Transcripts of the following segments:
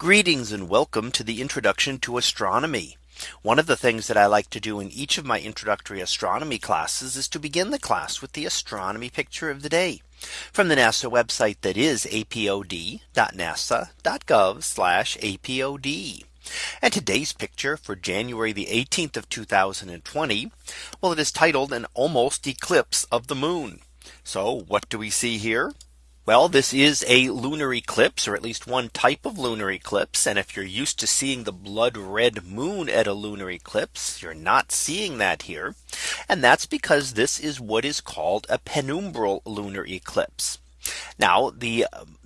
Greetings and welcome to the introduction to astronomy. One of the things that I like to do in each of my introductory astronomy classes is to begin the class with the astronomy picture of the day from the NASA website that is apod.nasa.gov apod. And today's picture for January the 18th of 2020. Well, it is titled an almost eclipse of the moon. So what do we see here? Well, this is a lunar eclipse or at least one type of lunar eclipse. And if you're used to seeing the blood red moon at a lunar eclipse, you're not seeing that here. And that's because this is what is called a penumbral lunar eclipse. Now the um,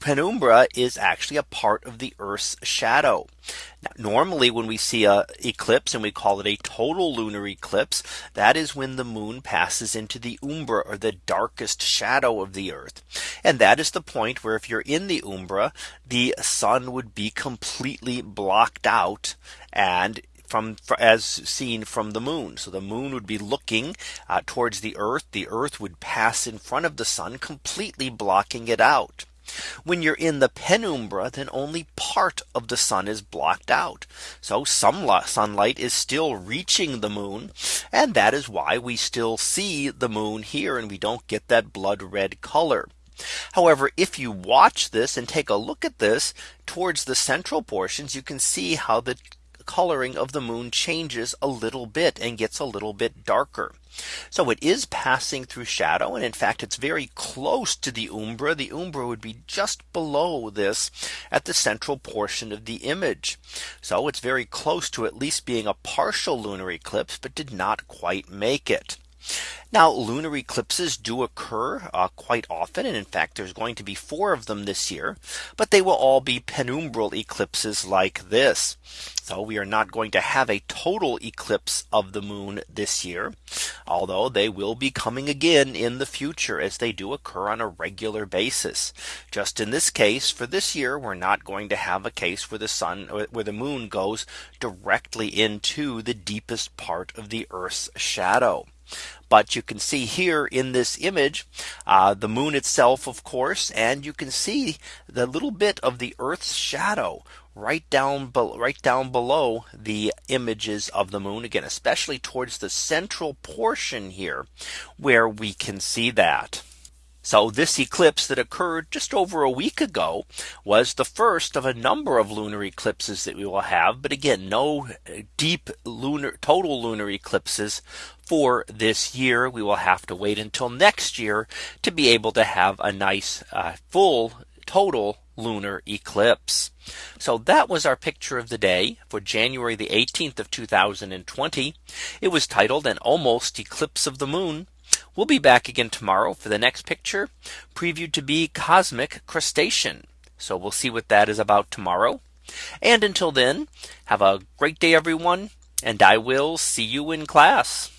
penumbra is actually a part of the Earth's shadow. Now, normally when we see a eclipse and we call it a total lunar eclipse, that is when the moon passes into the umbra or the darkest shadow of the Earth. And that is the point where if you're in the umbra, the sun would be completely blocked out and from as seen from the moon. So the moon would be looking uh, towards the earth. The earth would pass in front of the sun completely blocking it out. When you're in the penumbra, then only part of the sun is blocked out. So some sunlight is still reaching the moon. And that is why we still see the moon here and we don't get that blood red color. However, if you watch this and take a look at this towards the central portions, you can see how the coloring of the moon changes a little bit and gets a little bit darker. So it is passing through shadow. And in fact, it's very close to the umbra. The umbra would be just below this at the central portion of the image. So it's very close to at least being a partial lunar eclipse, but did not quite make it. Now lunar eclipses do occur uh, quite often. And in fact, there's going to be four of them this year. But they will all be penumbral eclipses like this. So we are not going to have a total eclipse of the moon this year. Although they will be coming again in the future as they do occur on a regular basis. Just in this case for this year, we're not going to have a case where the sun where the moon goes directly into the deepest part of the Earth's shadow. But you can see here in this image uh, the moon itself, of course, and you can see the little bit of the Earth's shadow right down right down below the images of the moon again, especially towards the central portion here where we can see that. So this eclipse that occurred just over a week ago was the first of a number of lunar eclipses that we will have. But again, no deep lunar total lunar eclipses for this year. We will have to wait until next year to be able to have a nice uh, full total lunar eclipse. So that was our picture of the day for January the 18th of 2020. It was titled an almost eclipse of the moon. We'll be back again tomorrow for the next picture previewed to be cosmic crustacean. So we'll see what that is about tomorrow. And until then, have a great day, everyone. And I will see you in class.